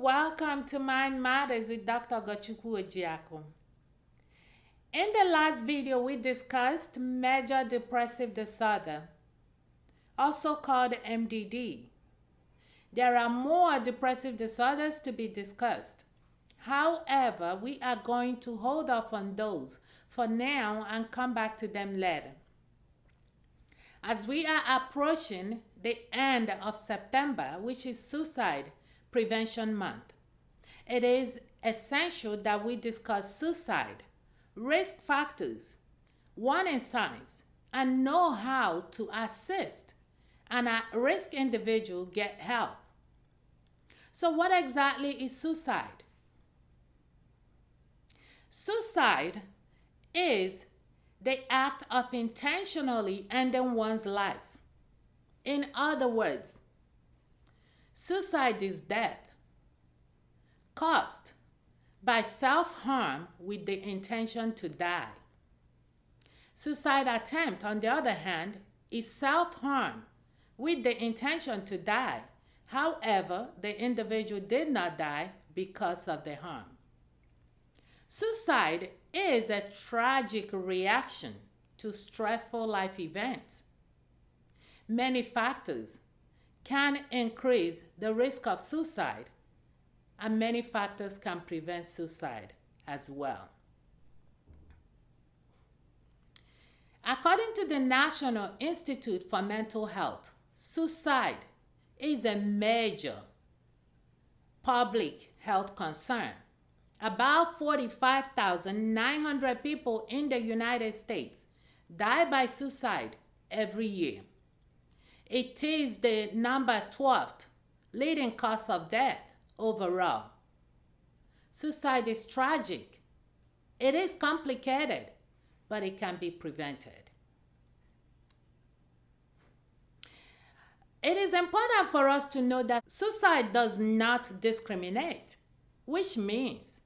welcome to Mind Matters with Dr. Ogochukwu Ojiako. In the last video, we discussed major depressive disorder, also called MDD. There are more depressive disorders to be discussed. However, we are going to hold off on those for now and come back to them later. As we are approaching the end of September, which is Suicide Prevention Month, it is essential that we discuss suicide, risk factors, warning signs, and know how to assist an at risk individual get help. So, what exactly is suicide? Suicide is the act of intentionally ending one's life. In other words, suicide is death caused by self harm with the intention to die. Suicide attempt, on the other hand, is self harm with the intention to die. However, the individual did not die because of the harm. Suicide is a tragic reaction to stressful life events. Many factors can increase the risk of suicide, and many factors can prevent suicide as well. According to the National Institute for Mental Health, suicide is a major public health concern about 45,900 people in the United States die by suicide every year. It is the number 12th leading cause of death overall. Suicide is tragic. It is complicated, but it can be prevented. It is important for us to know that suicide does not discriminate, which means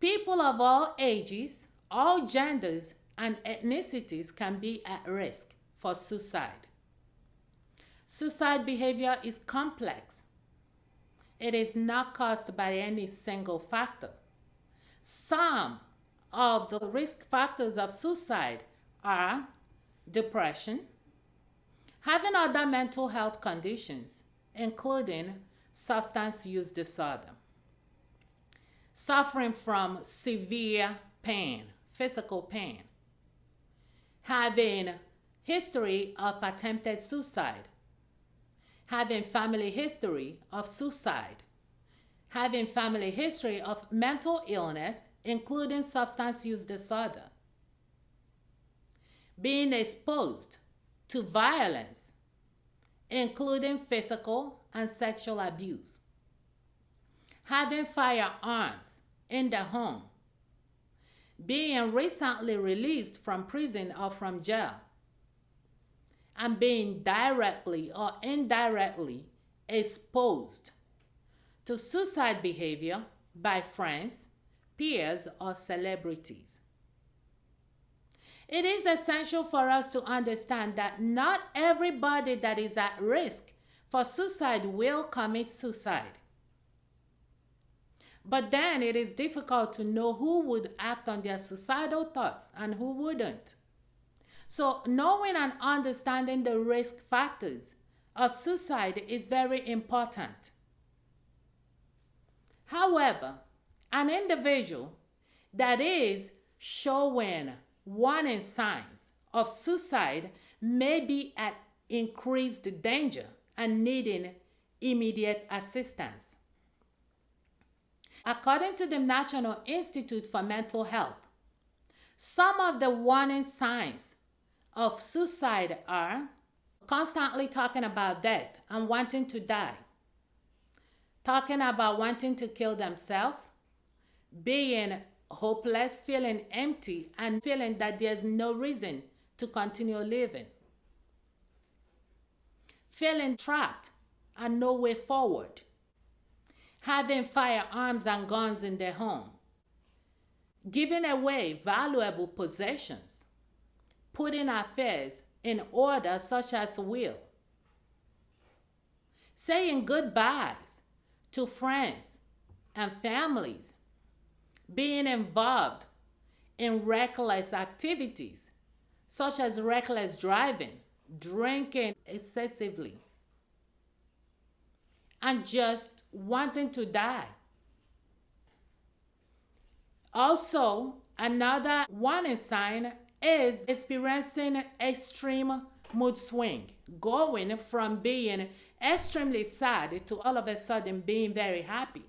People of all ages, all genders, and ethnicities can be at risk for suicide. Suicide behavior is complex. It is not caused by any single factor. Some of the risk factors of suicide are depression, having other mental health conditions, including substance use disorder, suffering from severe pain, physical pain, having history of attempted suicide, having family history of suicide, having family history of mental illness, including substance use disorder, being exposed to violence, including physical and sexual abuse, having firearms in the home, being recently released from prison or from jail, and being directly or indirectly exposed to suicide behavior by friends, peers, or celebrities. It is essential for us to understand that not everybody that is at risk for suicide will commit suicide. But then it is difficult to know who would act on their suicidal thoughts and who wouldn't. So, knowing and understanding the risk factors of suicide is very important. However, an individual that is showing warning signs of suicide may be at increased danger and needing immediate assistance. According to the National Institute for Mental Health, some of the warning signs of suicide are constantly talking about death and wanting to die, talking about wanting to kill themselves, being hopeless, feeling empty, and feeling that there's no reason to continue living, feeling trapped and no way forward. Having firearms and guns in their home, giving away valuable possessions, putting affairs in order, such as will, saying goodbyes to friends and families being involved in reckless activities such as reckless driving, drinking excessively, and just wanting to die. Also, another warning sign is experiencing extreme mood swing, going from being extremely sad to all of a sudden being very happy.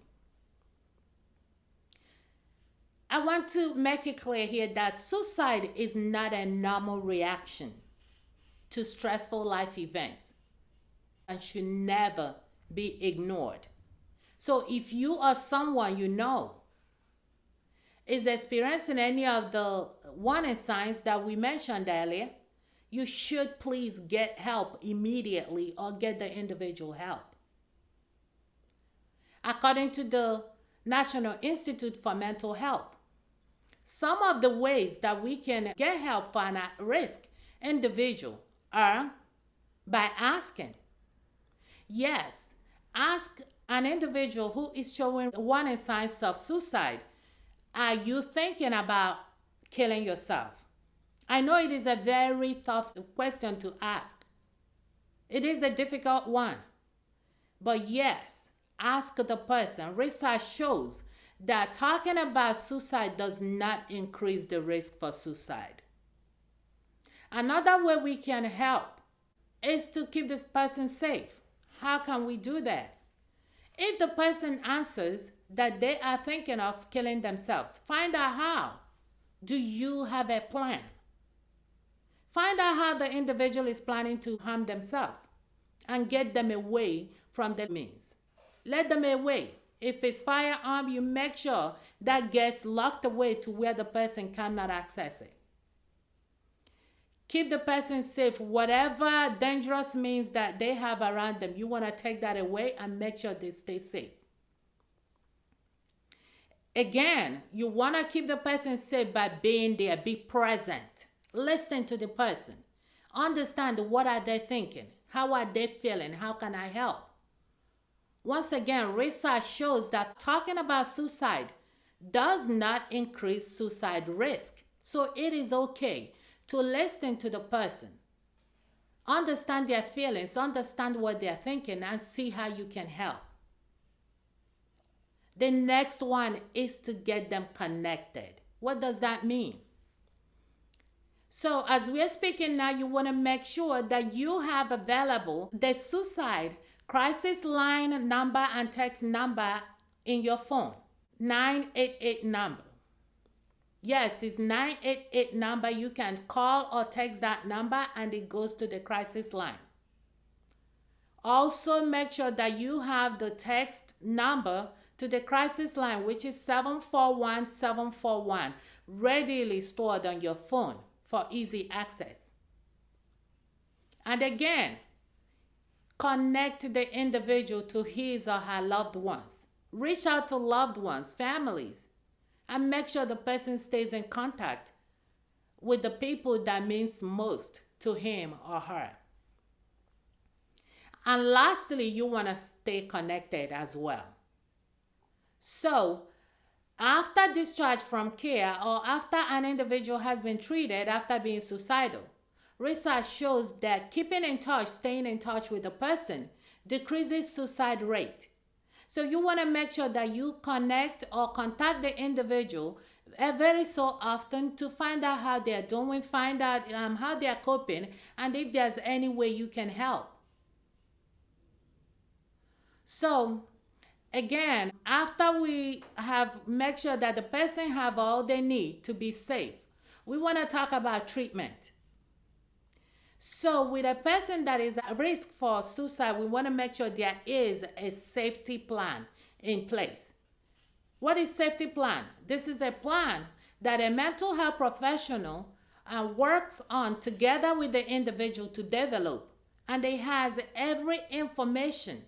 I want to make it clear here that suicide is not a normal reaction to stressful life events and should never be ignored. So if you are someone you know is experiencing any of the warning signs that we mentioned earlier, you should please get help immediately or get the individual help. According to the National Institute for Mental Health, some of the ways that we can get help for an at risk individual are by asking. Yes, ask an individual who is showing warning signs of suicide Are you thinking about killing yourself? I know it is a very tough question to ask. It is a difficult one. But yes, ask the person. Research shows that talking about suicide does not increase the risk for suicide. Another way we can help is to keep this person safe. How can we do that? If the person answers that they are thinking of killing themselves, find out how. Do you have a plan? Find out how the individual is planning to harm themselves and get them away from the means. Let them away. If it's firearm, you make sure that gets locked away to where the person cannot access it. Keep the person safe. Whatever dangerous means that they have around them, you want to take that away and make sure they stay safe. Again, you want to keep the person safe by being there, be present. Listen to the person. Understand what are they thinking? How are they feeling? How can I help? Once again, research shows that talking about suicide does not increase suicide risk. So it is okay to listen to the person. Understand their feelings, understand what they're thinking, and see how you can help. The next one is to get them connected. What does that mean? So, as we're speaking now, you want to make sure that you have available the suicide crisis line number and text number in your phone 988 number. Yes, it's 988 number. You can call or text that number and it goes to the crisis line. Also, make sure that you have the text number to the crisis line, which is 741 741, readily stored on your phone for easy access. And again, connect the individual to his or her loved ones. Reach out to loved ones, families, and make sure the person stays in contact with the people that means most to him or her. And lastly, you want to stay connected as well. So, after discharge from care or after an individual has been treated after being suicidal, research shows that keeping in touch, staying in touch with the person, decreases suicide rate. So you want to make sure that you connect or contact the individual very so often to find out how they're doing, find out um, how they're coping, and if there's any way you can help. So again after we have make sure that the person have all they need to be safe we want to talk about treatment. So with a person that is at risk for suicide we want to make sure there is a safety plan in place. What is safety plan? This is a plan that a mental health professional uh, works on together with the individual to develop and it has every information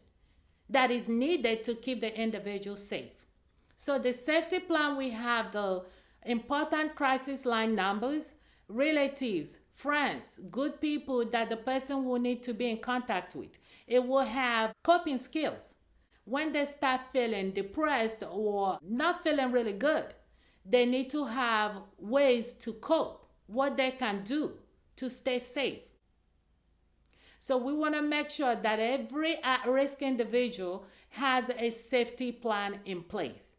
that is needed to keep the individual safe. So the safety plan, we have the important crisis line numbers, relatives, friends, good people that the person will need to be in contact with. It will have coping skills. when they start feeling depressed or not feeling really good, they need to have ways to cope, what they can do to stay safe. So we want to make sure that every at risk individual has a safety plan in place.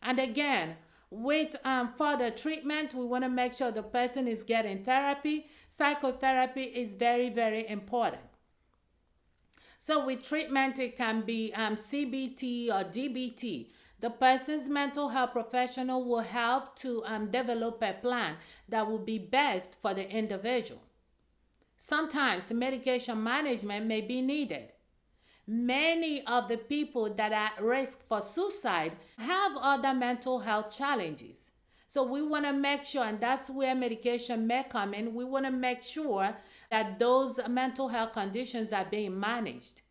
And again, with um, further treatment, we want to make sure the person is getting therapy. Psychotherapy is very, very important. So, with treatment, it can be um, CBT or DBT. The person's mental health professional will help to um, develop a plan that will be best for the individual. Sometimes medication management may be needed. Many of the people that are at risk for suicide have other mental health challenges. So we want to make sure, and that's where medication may come in, we want to make sure that those mental health conditions are being managed.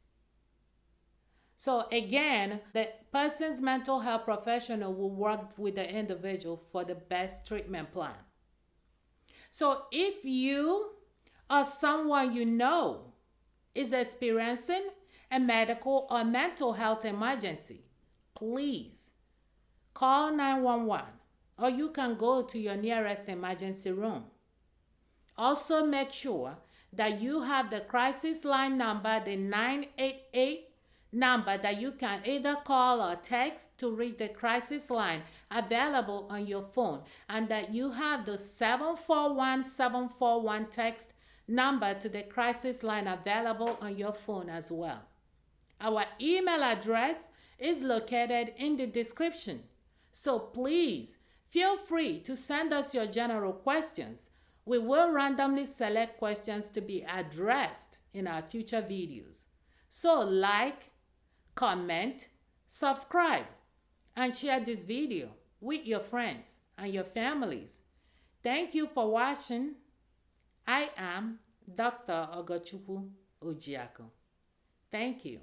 So again, the person's mental health professional will work with the individual for the best treatment plan. So if you or someone you know is experiencing a medical or mental health emergency, please call 911 or you can go to your nearest emergency room. Also, make sure that you have the crisis line number, the 988 number that you can either call or text to reach the crisis line available on your phone, and that you have the 741 741 text number to the crisis line available on your phone as well. Our email address is located in the description. So please feel free to send us your general questions. We will randomly select questions to be addressed in our future videos. So like, comment, subscribe, and share this video with your friends and your families. Thank you for watching. I am Dr. Ogochukwu Ojiako. Thank you.